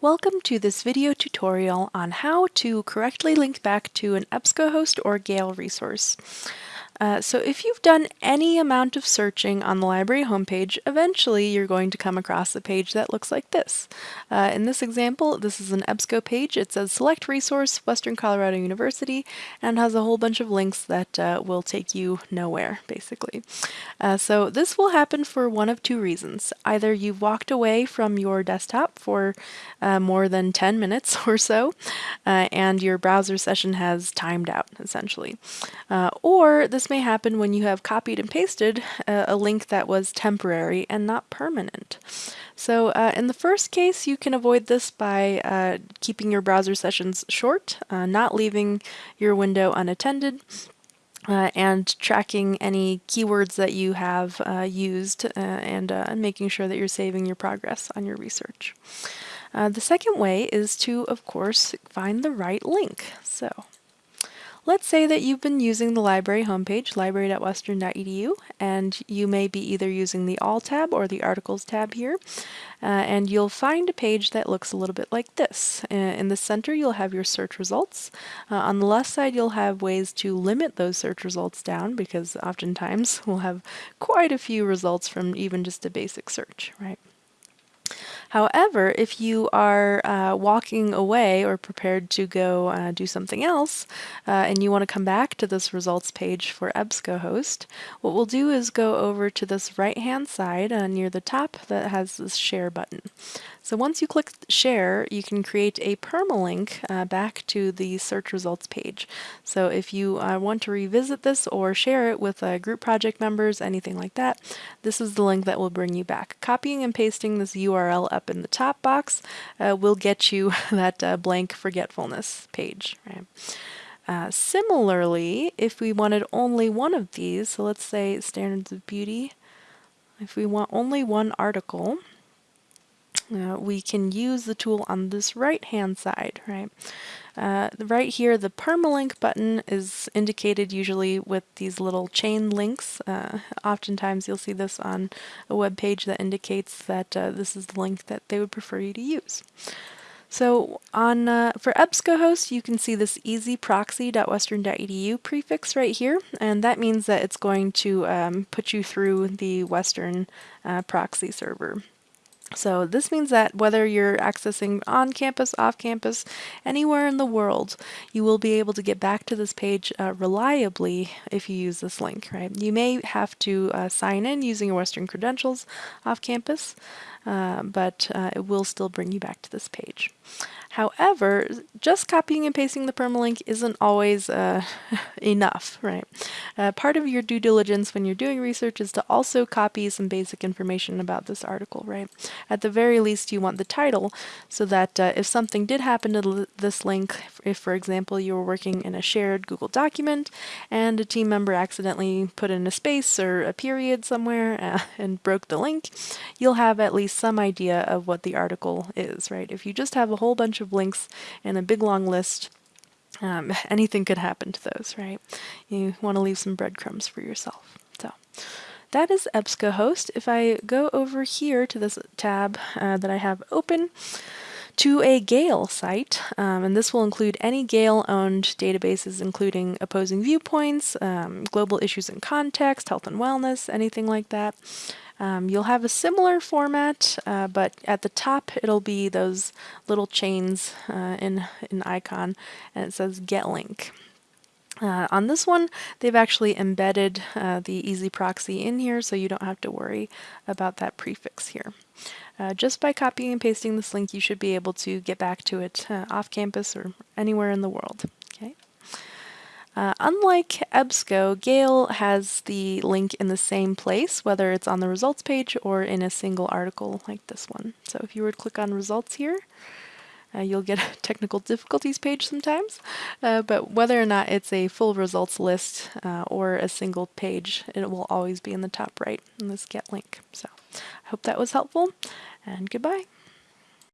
Welcome to this video tutorial on how to correctly link back to an EBSCOhost or Gale resource. Uh, so if you've done any amount of searching on the library homepage, eventually you're going to come across a page that looks like this. Uh, in this example, this is an EBSCO page. It says Select Resource, Western Colorado University, and has a whole bunch of links that uh, will take you nowhere, basically. Uh, so this will happen for one of two reasons. Either you've walked away from your desktop for uh, more than 10 minutes or so, uh, and your browser session has timed out, essentially. or this may happen when you have copied and pasted uh, a link that was temporary and not permanent. So uh, in the first case, you can avoid this by uh, keeping your browser sessions short, uh, not leaving your window unattended, uh, and tracking any keywords that you have uh, used and making sure that you're saving your progress on your research. the second way is to, of course, find the right link. So Let's say that you've been using the library homepage, library.western.edu, and you may be either using the All tab or the Articles tab here, uh, and you'll find a page that looks a little bit like this. Uh, in the center, you'll have your search results. Uh, on the left side, you'll have ways to limit those search results down because oftentimes we'll have quite a few results from even just a basic search, right? However, if you are uh, walking away or prepared to go uh, do something else, uh, and you want to come back to this results page for EBSCOhost, what we'll do is go over to this right-hand side uh, near the top that has this share button. So once you click share, you can create a permalink uh, back to the search results page. So if you uh, want to revisit this or share it with uh, group project members, anything like that, this is the link that will bring you back. Copying and pasting this URL up in the top box uh, will get you that uh, blank forgetfulness page. Right? Uh, similarly, if we wanted only one of these, so let's say standards of beauty, if we want only one article, uh, we can use the tool on this right hand side, right? Uh, right here, the permalink button is indicated usually with these little chain links. Uh, oftentimes you'll see this on a web page that indicates that uh, this is the link that they would prefer you to use. So on uh, for EBSCOhost, you can see this ezproxy.western.edu prefix right here, and that means that it's going to um, put you through the Western uh, proxy server. So this means that whether you're accessing on campus, off campus, anywhere in the world, you will be able to get back to this page uh, reliably if you use this link, right? You may have to uh, sign in using your Western credentials off campus, uh, but uh, it will still bring you back to this page. However, just copying and pasting the permalink isn't always uh, enough, right? Uh, part of your due diligence when you're doing research is to also copy some basic information about this article, right? At the very least, you want the title so that uh, if something did happen to this link, if, for example, you were working in a shared Google document and a team member accidentally put in a space or a period somewhere and broke the link, you'll have at least some idea of what the article is, right? If you just have a whole bunch of links and a big long list, um, anything could happen to those, right? You want to leave some breadcrumbs for yourself. So that is EBSCOhost. If I go over here to this tab uh, that I have open, to a Gale site, um, and this will include any Gale-owned databases including opposing viewpoints, um, global issues and context, health and wellness, anything like that. Um, you'll have a similar format, uh, but at the top it'll be those little chains uh, in an icon, and it says Get Link. Uh, on this one, they've actually embedded uh, the EZproxy in here, so you don't have to worry about that prefix here. Uh, just by copying and pasting this link, you should be able to get back to it uh, off campus or anywhere in the world. Okay. Uh, unlike EBSCO, Gale has the link in the same place, whether it's on the results page or in a single article like this one. So if you were to click on results here, uh, you'll get a technical difficulties page sometimes, uh, but whether or not it's a full results list uh, or a single page, it will always be in the top right in this get link. So I hope that was helpful, and goodbye.